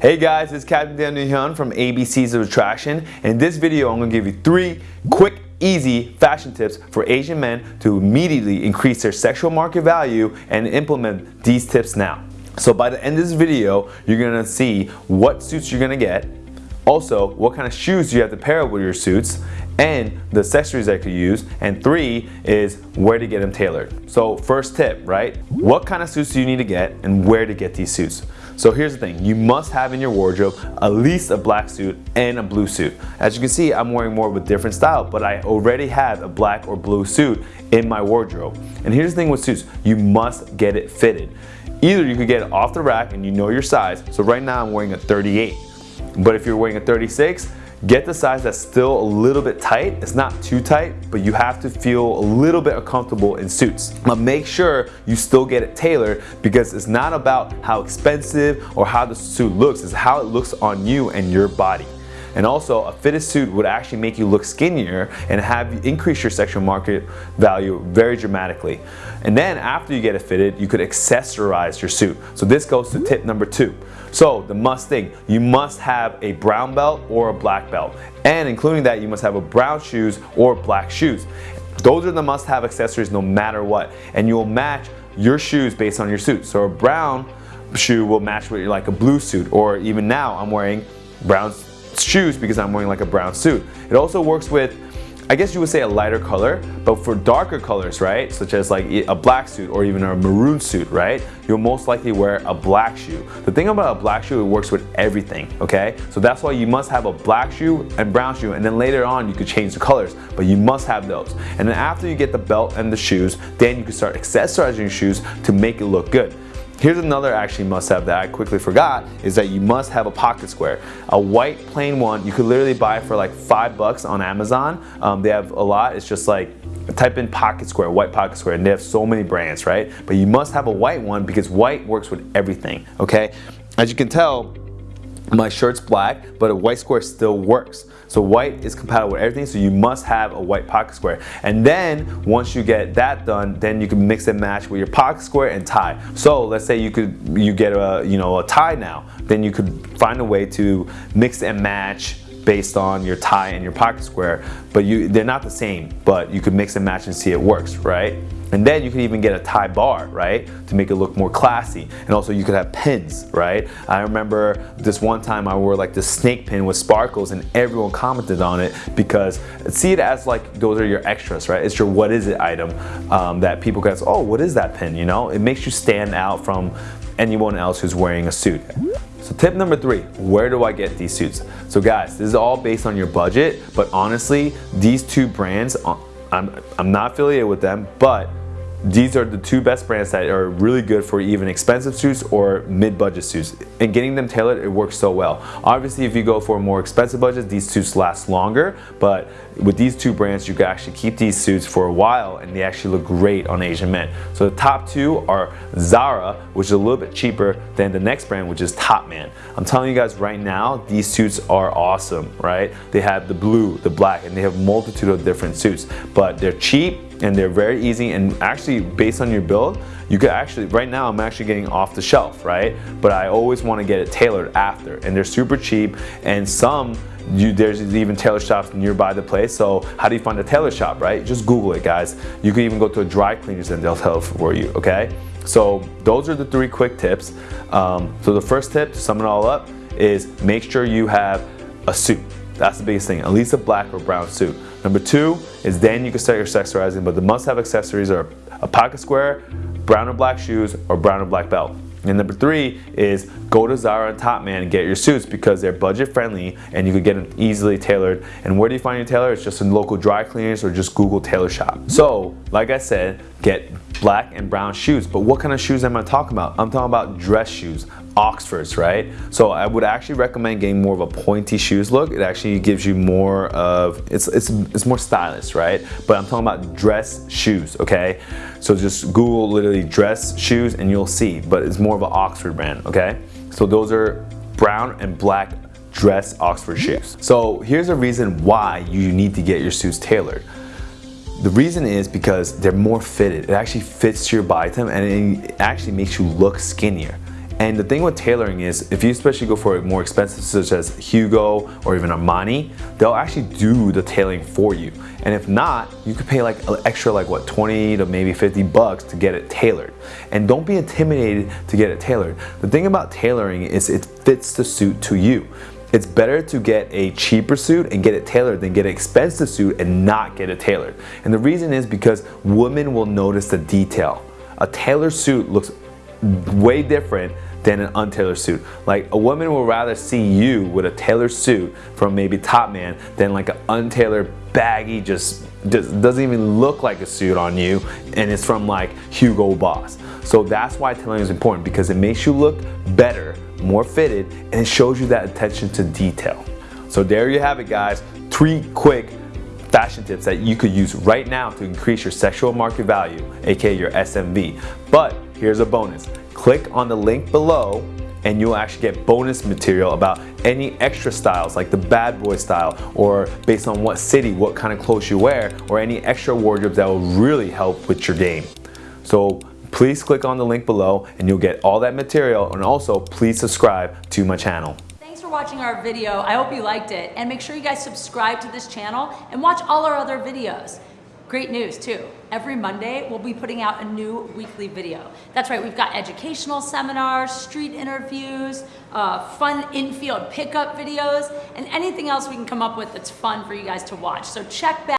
Hey guys, it's Captain Daniel Hyun from ABCs of Attraction. In this video, I'm gonna give you three quick, easy fashion tips for Asian men to immediately increase their sexual market value and implement these tips now. So by the end of this video, you're gonna see what suits you're gonna get, also what kind of shoes you have to pair with your suits, and the accessories that you use, and three is where to get them tailored. So first tip, right? What kind of suits do you need to get and where to get these suits? So here's the thing, you must have in your wardrobe at least a black suit and a blue suit. As you can see, I'm wearing more of a different style, but I already have a black or blue suit in my wardrobe. And here's the thing with suits, you must get it fitted. Either you could get it off the rack and you know your size. So right now I'm wearing a 38. But if you're wearing a 36, Get the size that's still a little bit tight. It's not too tight, but you have to feel a little bit uncomfortable in suits. But make sure you still get it tailored because it's not about how expensive or how the suit looks, it's how it looks on you and your body. And also, a fitted suit would actually make you look skinnier and have you increase your sexual market value very dramatically. And then after you get it fitted, you could accessorize your suit. So this goes to tip number two. So the must thing, you must have a brown belt or a black belt. And including that, you must have a brown shoes or black shoes. Those are the must-have accessories no matter what. And you'll match your shoes based on your suit. So a brown shoe will match with like a blue suit or even now I'm wearing brown shoes because I'm wearing like a brown suit. It also works with I guess you would say a lighter color, but for darker colors, right, such as like a black suit or even a maroon suit, right, you'll most likely wear a black shoe. The thing about a black shoe, it works with everything, okay? So that's why you must have a black shoe and brown shoe, and then later on you could change the colors, but you must have those. And then after you get the belt and the shoes, then you can start accessorizing your shoes to make it look good. Here's another actually must have that I quickly forgot is that you must have a pocket square. A white plain one you could literally buy for like five bucks on Amazon. Um, they have a lot. It's just like type in pocket square, white pocket square, and they have so many brands, right? But you must have a white one because white works with everything, okay? As you can tell, my shirt's black, but a white square still works. So white is compatible with everything, so you must have a white pocket square. And then once you get that done, then you can mix and match with your pocket square and tie. So let's say you could you get a you know a tie now, then you could find a way to mix and match based on your tie and your pocket square, but you they're not the same, but you could mix and match and see it works, right? And then you can even get a tie bar, right? To make it look more classy. And also you could have pins, right? I remember this one time I wore like the snake pin with sparkles and everyone commented on it because see it as like those are your extras, right? It's your what is it item um, that people can ask, oh, what is that pin, you know? It makes you stand out from anyone else who's wearing a suit. So tip number three, where do I get these suits? So guys, this is all based on your budget, but honestly, these two brands, uh, I'm, I'm not affiliated with them, but these are the two best brands that are really good for even expensive suits or mid-budget suits. And getting them tailored, it works so well. Obviously, if you go for a more expensive budget, these suits last longer, but with these two brands, you can actually keep these suits for a while and they actually look great on Asian men. So the top two are Zara, which is a little bit cheaper than the next brand, which is Topman. I'm telling you guys right now, these suits are awesome, right? They have the blue, the black, and they have multitude of different suits, but they're cheap, and they're very easy and actually based on your build you could actually right now I'm actually getting off the shelf right? But I always want to get it tailored after and they're super cheap and some you, there's even tailor shops nearby the place. So how do you find a tailor shop right? Just google it guys. You can even go to a dry cleaners and they'll tell for you okay? So those are the three quick tips. Um, so the first tip to sum it all up is make sure you have a suit. That's the biggest thing, at least a black or brown suit. Number two is then you can start your accessorizing, but the must-have accessories are a pocket square, brown or black shoes, or brown or black belt. And number three is go to Zara and Topman and get your suits because they're budget friendly and you can get them easily tailored. And where do you find your tailor? It's just in local dry cleaners or just Google tailor shop. So, like I said, get black and brown shoes. But what kind of shoes am I talking about? I'm talking about dress shoes. Oxfords, right? So I would actually recommend getting more of a pointy shoes look. It actually gives you more of, it's, it's, it's more stylish, right? But I'm talking about dress shoes, okay? So just Google literally dress shoes and you'll see, but it's more of an Oxford brand, okay? So those are brown and black dress Oxford shoes. So here's a reason why you need to get your suits tailored. The reason is because they're more fitted. It actually fits to your body type and it actually makes you look skinnier And the thing with tailoring is, if you especially go for more expensive such as Hugo or even Armani, they'll actually do the tailoring for you. And if not, you could pay like an extra like what, 20 to maybe 50 bucks to get it tailored. And don't be intimidated to get it tailored. The thing about tailoring is it fits the suit to you. It's better to get a cheaper suit and get it tailored than get an expensive suit and not get it tailored. And the reason is because women will notice the detail. A tailored suit looks way different than an untailored suit. Like a woman will rather see you with a tailored suit from maybe Topman than like an untailored baggy just, just doesn't even look like a suit on you and it's from like Hugo Boss. So that's why tailoring is important because it makes you look better, more fitted, and it shows you that attention to detail. So there you have it guys, three quick fashion tips that you could use right now to increase your sexual market value, aka your SMV. But here's a bonus. Click on the link below and you'll actually get bonus material about any extra styles like the bad boy style or based on what city, what kind of clothes you wear or any extra wardrobes that will really help with your game. So please click on the link below and you'll get all that material and also please subscribe to my channel. Thanks for watching our video. I hope you liked it. And make sure you guys subscribe to this channel and watch all our other videos. Great news too. Every Monday, we'll be putting out a new weekly video. That's right, we've got educational seminars, street interviews, uh, fun infield pickup videos, and anything else we can come up with that's fun for you guys to watch. So check back.